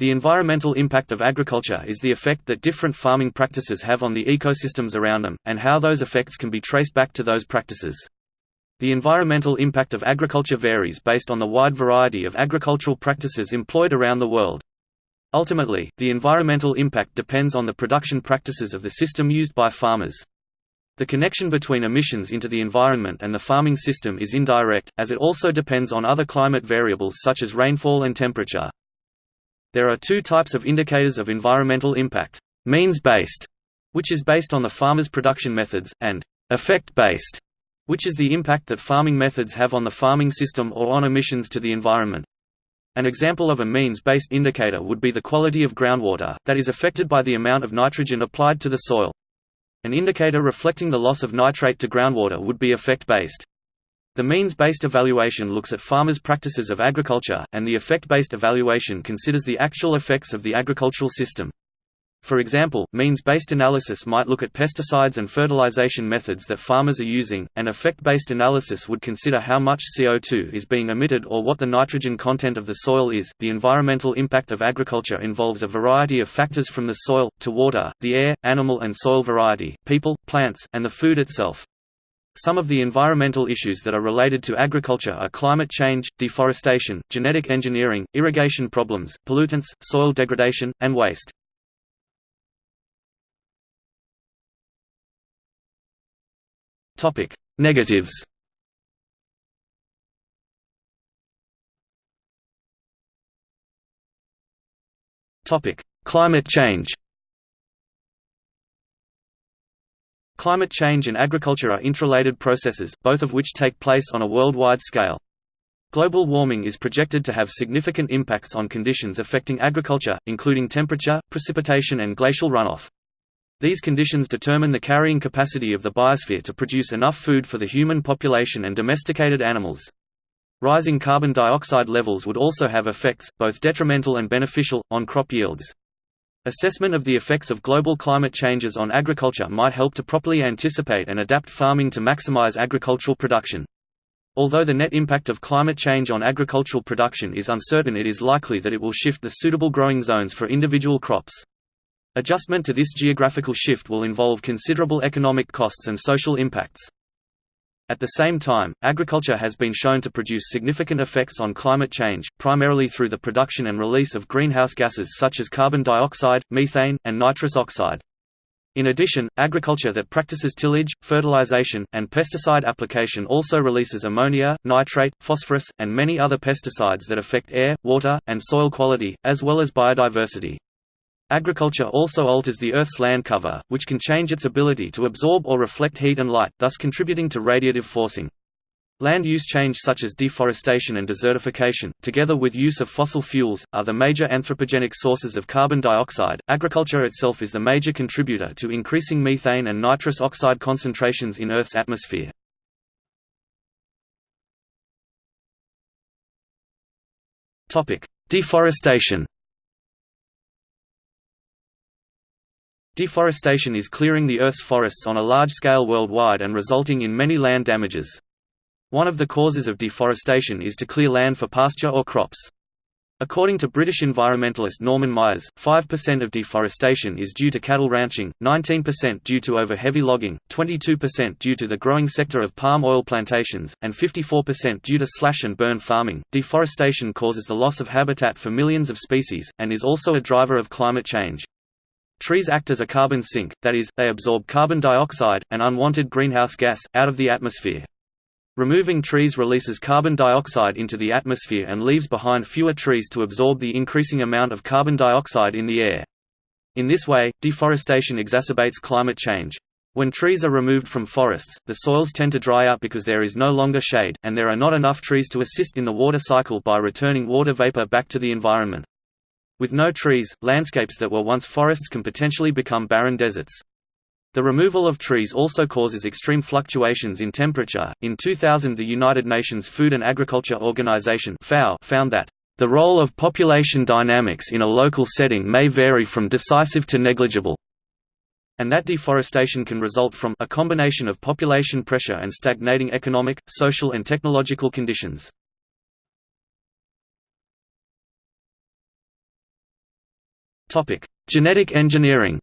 The environmental impact of agriculture is the effect that different farming practices have on the ecosystems around them, and how those effects can be traced back to those practices. The environmental impact of agriculture varies based on the wide variety of agricultural practices employed around the world. Ultimately, the environmental impact depends on the production practices of the system used by farmers. The connection between emissions into the environment and the farming system is indirect, as it also depends on other climate variables such as rainfall and temperature. There are two types of indicators of environmental impact, means-based, which is based on the farmer's production methods, and effect-based, which is the impact that farming methods have on the farming system or on emissions to the environment. An example of a means-based indicator would be the quality of groundwater, that is affected by the amount of nitrogen applied to the soil. An indicator reflecting the loss of nitrate to groundwater would be effect-based. The means-based evaluation looks at farmers' practices of agriculture, and the effect-based evaluation considers the actual effects of the agricultural system. For example, means-based analysis might look at pesticides and fertilization methods that farmers are using, and effect-based analysis would consider how much CO2 is being emitted or what the nitrogen content of the soil is. The environmental impact of agriculture involves a variety of factors from the soil, to water, the air, animal and soil variety, people, plants, and the food itself. Some of the environmental issues that are related to agriculture are climate change, deforestation, genetic engineering, irrigation problems, pollutants, soil degradation, and waste. Topic: Negatives. Topic: Climate change. Climate change and agriculture are interrelated processes, both of which take place on a worldwide scale. Global warming is projected to have significant impacts on conditions affecting agriculture, including temperature, precipitation and glacial runoff. These conditions determine the carrying capacity of the biosphere to produce enough food for the human population and domesticated animals. Rising carbon dioxide levels would also have effects, both detrimental and beneficial, on crop yields. Assessment of the effects of global climate changes on agriculture might help to properly anticipate and adapt farming to maximize agricultural production. Although the net impact of climate change on agricultural production is uncertain it is likely that it will shift the suitable growing zones for individual crops. Adjustment to this geographical shift will involve considerable economic costs and social impacts. At the same time, agriculture has been shown to produce significant effects on climate change, primarily through the production and release of greenhouse gases such as carbon dioxide, methane, and nitrous oxide. In addition, agriculture that practices tillage, fertilization, and pesticide application also releases ammonia, nitrate, phosphorus, and many other pesticides that affect air, water, and soil quality, as well as biodiversity. Agriculture also alters the Earth's land cover, which can change its ability to absorb or reflect heat and light, thus contributing to radiative forcing. Land use change such as deforestation and desertification, together with use of fossil fuels, are the major anthropogenic sources of carbon dioxide. Agriculture itself is the major contributor to increasing methane and nitrous oxide concentrations in Earth's atmosphere. Topic: Deforestation. Deforestation is clearing the Earth's forests on a large scale worldwide and resulting in many land damages. One of the causes of deforestation is to clear land for pasture or crops. According to British environmentalist Norman Myers, 5% of deforestation is due to cattle ranching, 19% due to over-heavy logging, 22% due to the growing sector of palm oil plantations, and 54% due to slash and burn farming. Deforestation causes the loss of habitat for millions of species, and is also a driver of climate change. Trees act as a carbon sink, that is, they absorb carbon dioxide, an unwanted greenhouse gas, out of the atmosphere. Removing trees releases carbon dioxide into the atmosphere and leaves behind fewer trees to absorb the increasing amount of carbon dioxide in the air. In this way, deforestation exacerbates climate change. When trees are removed from forests, the soils tend to dry out because there is no longer shade, and there are not enough trees to assist in the water cycle by returning water vapor back to the environment. With no trees, landscapes that were once forests can potentially become barren deserts. The removal of trees also causes extreme fluctuations in temperature. In 2000, the United Nations Food and Agriculture Organization (FAO) found that the role of population dynamics in a local setting may vary from decisive to negligible, and that deforestation can result from a combination of population pressure and stagnating economic, social and technological conditions. Genetic engineering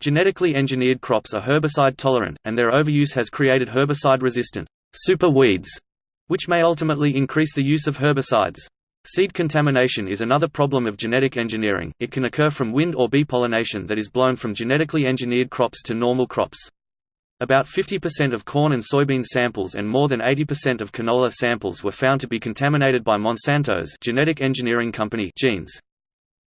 Genetically engineered crops are herbicide tolerant, and their overuse has created herbicide-resistant super weeds, which may ultimately increase the use of herbicides. Seed contamination is another problem of genetic engineering, it can occur from wind or bee pollination that is blown from genetically engineered crops to normal crops. About 50% of corn and soybean samples and more than 80% of canola samples were found to be contaminated by Monsanto's genetic engineering company genes.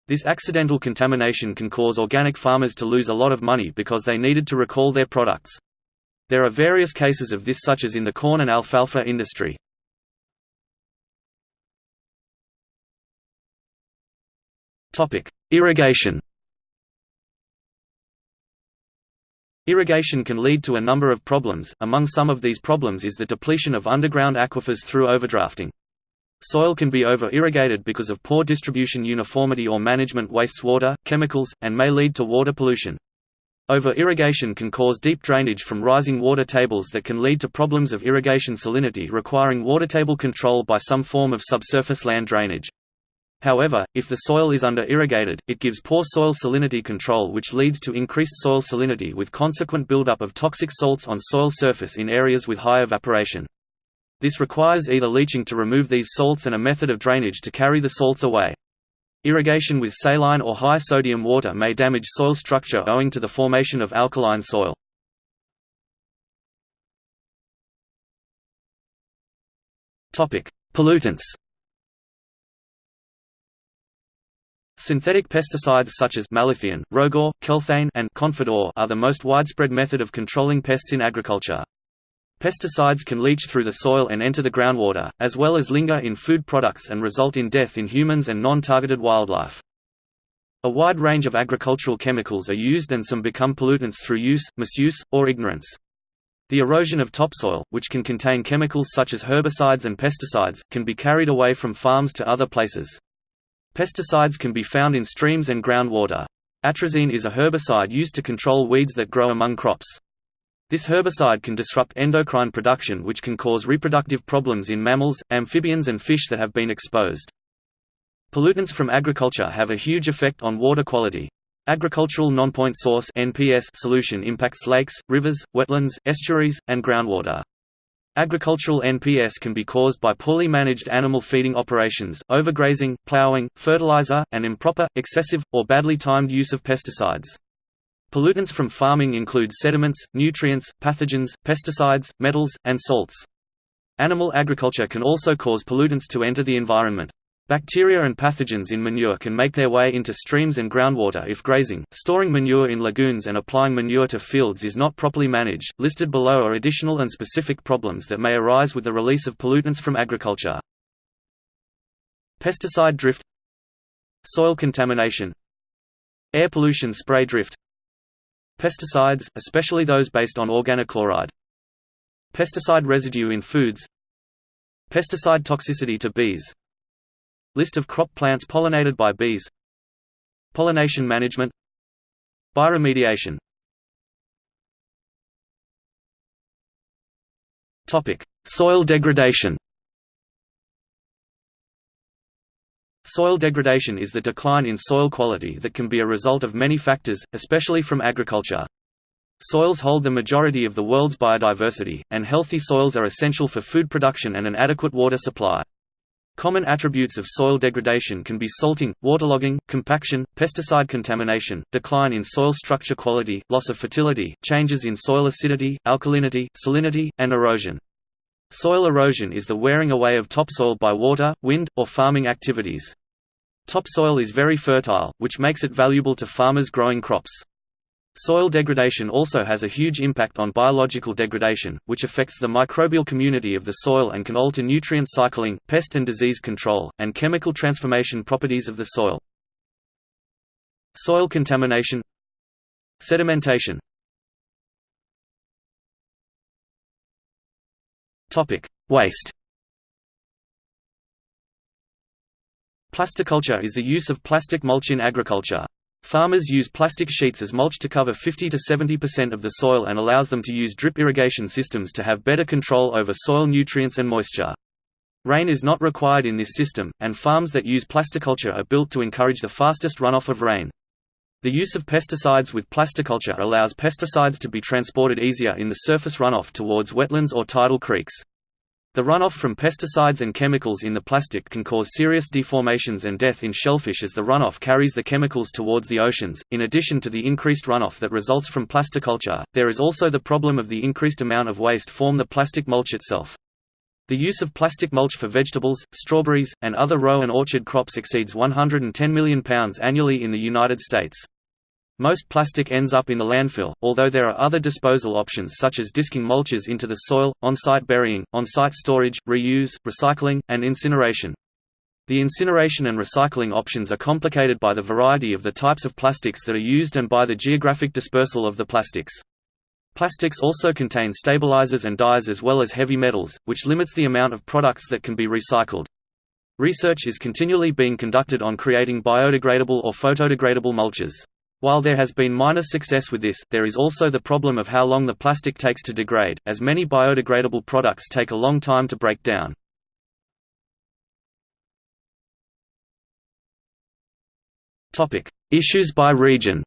This accidental contamination can cause organic farmers to lose a lot of money because they needed to recall their products. There are various cases of this such as in the corn and alfalfa industry. Irrigation Irrigation can lead to a number of problems, among some of these problems is the depletion of underground aquifers through overdrafting. Soil can be over-irrigated because of poor distribution uniformity or management wastes water, chemicals, and may lead to water pollution. Over-irrigation can cause deep drainage from rising water tables that can lead to problems of irrigation salinity requiring water table control by some form of subsurface land drainage. However, if the soil is under-irrigated, it gives poor soil salinity control which leads to increased soil salinity with consequent buildup of toxic salts on soil surface in areas with high evaporation. This requires either leaching to remove these salts and a method of drainage to carry the salts away. Irrigation with saline or high sodium water may damage soil structure owing to the formation of alkaline soil. Pollutants Synthetic pesticides such as malathion, rogor, kelthane and confidor are the most widespread method of controlling pests in agriculture. Pesticides can leach through the soil and enter the groundwater, as well as linger in food products and result in death in humans and non-targeted wildlife. A wide range of agricultural chemicals are used and some become pollutants through use, misuse, or ignorance. The erosion of topsoil, which can contain chemicals such as herbicides and pesticides, can be carried away from farms to other places. Pesticides can be found in streams and groundwater. Atrazine is a herbicide used to control weeds that grow among crops. This herbicide can disrupt endocrine production which can cause reproductive problems in mammals, amphibians and fish that have been exposed. Pollutants from agriculture have a huge effect on water quality. Agricultural non-point source (NPS) solution impacts lakes, rivers, wetlands, estuaries, and groundwater. Agricultural NPS can be caused by poorly managed animal feeding operations, overgrazing, plowing, fertilizer, and improper, excessive, or badly timed use of pesticides. Pollutants from farming include sediments, nutrients, pathogens, pesticides, metals, and salts. Animal agriculture can also cause pollutants to enter the environment. Bacteria and pathogens in manure can make their way into streams and groundwater if grazing, storing manure in lagoons and applying manure to fields is not properly managed. Listed below are additional and specific problems that may arise with the release of pollutants from agriculture. Pesticide drift Soil contamination Air pollution spray drift Pesticides, especially those based on organochloride. Pesticide residue in foods Pesticide toxicity to bees List of crop plants pollinated by bees Pollination management Bioremediation Soil degradation Soil degradation is the decline in soil quality that can be a result of many factors, especially from agriculture. Soils hold the majority of the world's biodiversity, and healthy soils are essential for food production and an adequate water supply. Common attributes of soil degradation can be salting, waterlogging, compaction, pesticide contamination, decline in soil structure quality, loss of fertility, changes in soil acidity, alkalinity, salinity, and erosion. Soil erosion is the wearing away of topsoil by water, wind, or farming activities. Topsoil is very fertile, which makes it valuable to farmers growing crops. Soil degradation also has a huge impact on biological degradation, which affects the microbial community of the soil and can alter nutrient cycling, pest and disease control, and chemical transformation properties of the soil. Soil contamination Sedimentation Waste Plasticulture is the use of plastic mulch in agriculture. Farmers use plastic sheets as mulch to cover 50 to 70% of the soil and allows them to use drip irrigation systems to have better control over soil nutrients and moisture. Rain is not required in this system, and farms that use plasticulture are built to encourage the fastest runoff of rain. The use of pesticides with plasticulture allows pesticides to be transported easier in the surface runoff towards wetlands or tidal creeks. The runoff from pesticides and chemicals in the plastic can cause serious deformations and death in shellfish as the runoff carries the chemicals towards the oceans. In addition to the increased runoff that results from plasticulture, there is also the problem of the increased amount of waste from the plastic mulch itself. The use of plastic mulch for vegetables, strawberries, and other row and orchard crops exceeds 110 million pounds annually in the United States. Most plastic ends up in the landfill, although there are other disposal options such as disking mulches into the soil, on-site burying, on-site storage, reuse, recycling, and incineration. The incineration and recycling options are complicated by the variety of the types of plastics that are used and by the geographic dispersal of the plastics. Plastics also contain stabilizers and dyes as well as heavy metals, which limits the amount of products that can be recycled. Research is continually being conducted on creating biodegradable or photodegradable mulches. While there has been minor success with this, there is also the problem of how long the plastic takes to degrade, as many biodegradable products take a long time to break down. Issues by region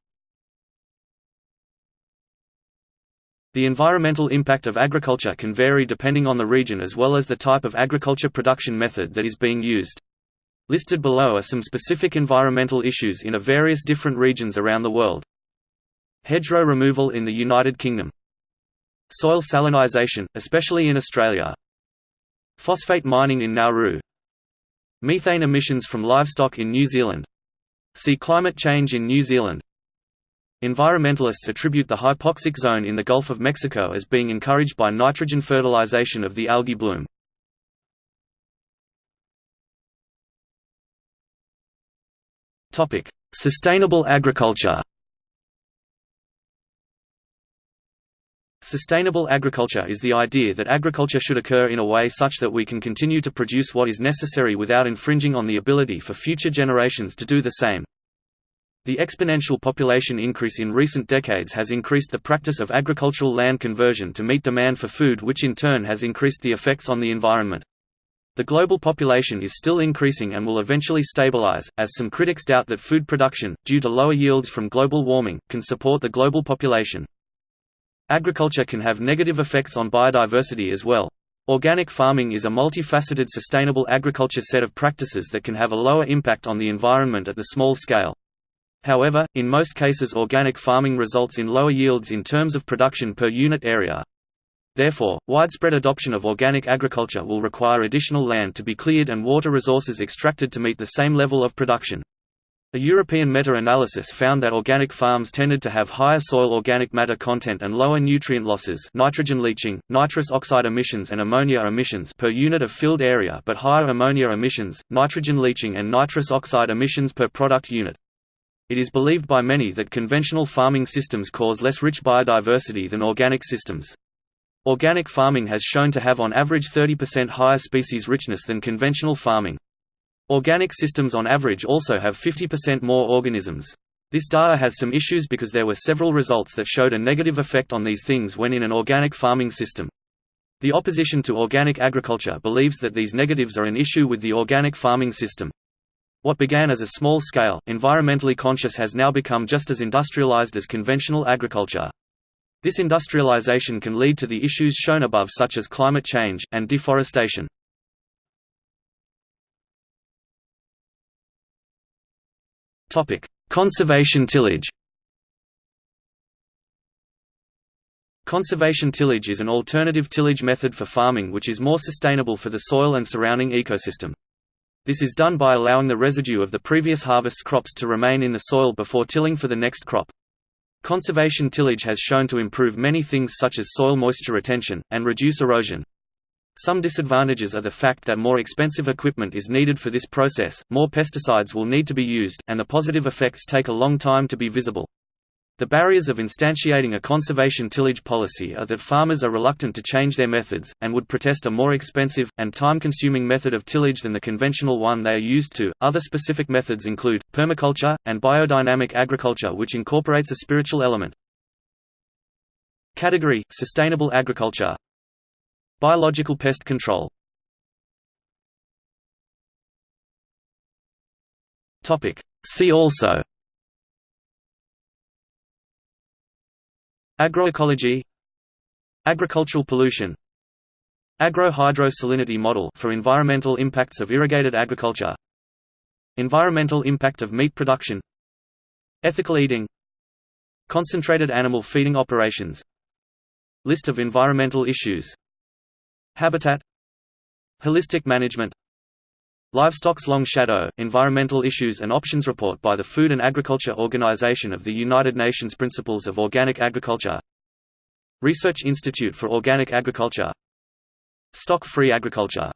The environmental impact of agriculture can vary depending on the region as well as the type of agriculture production method that is being used. Listed below are some specific environmental issues in a various different regions around the world. Hedgerow removal in the United Kingdom. Soil salinisation, especially in Australia. Phosphate mining in Nauru. Methane emissions from livestock in New Zealand. See climate change in New Zealand. Environmentalists attribute the hypoxic zone in the Gulf of Mexico as being encouraged by nitrogen fertilization of the algae bloom. Sustainable agriculture Sustainable agriculture is the idea that agriculture should occur in a way such that we can continue to produce what is necessary without infringing on the ability for future generations to do the same. The exponential population increase in recent decades has increased the practice of agricultural land conversion to meet demand for food which in turn has increased the effects on the environment. The global population is still increasing and will eventually stabilize, as some critics doubt that food production, due to lower yields from global warming, can support the global population. Agriculture can have negative effects on biodiversity as well. Organic farming is a multifaceted sustainable agriculture set of practices that can have a lower impact on the environment at the small scale. However, in most cases organic farming results in lower yields in terms of production per unit area. Therefore, widespread adoption of organic agriculture will require additional land to be cleared and water resources extracted to meet the same level of production. A European meta-analysis found that organic farms tended to have higher soil organic matter content and lower nutrient losses nitrogen leaching, nitrous oxide emissions and ammonia emissions per unit of field area but higher ammonia emissions, nitrogen leaching and nitrous oxide emissions per product unit. It is believed by many that conventional farming systems cause less rich biodiversity than organic systems. Organic farming has shown to have on average 30% higher species richness than conventional farming. Organic systems on average also have 50% more organisms. This data has some issues because there were several results that showed a negative effect on these things when in an organic farming system. The opposition to organic agriculture believes that these negatives are an issue with the organic farming system. What began as a small-scale, environmentally conscious has now become just as industrialized as conventional agriculture. This industrialization can lead to the issues shown above such as climate change, and deforestation. Conservation tillage Conservation tillage is an alternative tillage method for farming which is more sustainable for the soil and surrounding ecosystem. This is done by allowing the residue of the previous harvest's crops to remain in the soil before tilling for the next crop. Conservation tillage has shown to improve many things such as soil moisture retention, and reduce erosion. Some disadvantages are the fact that more expensive equipment is needed for this process, more pesticides will need to be used, and the positive effects take a long time to be visible. The barriers of instantiating a conservation tillage policy are that farmers are reluctant to change their methods, and would protest a more expensive, and time consuming method of tillage than the conventional one they are used to. Other specific methods include permaculture and biodynamic agriculture, which incorporates a spiritual element. Category Sustainable agriculture, Biological pest control. See also Agroecology. Agricultural pollution. Agro-hydrosalinity model for environmental impacts of irrigated agriculture. Environmental impact of meat production. Ethical eating. Concentrated animal feeding operations. List of environmental issues. Habitat. Holistic management Livestock's Long Shadow, Environmental Issues and Options Report by the Food and Agriculture Organization of the United Nations Principles of Organic Agriculture. Research Institute for Organic Agriculture. Stock-free agriculture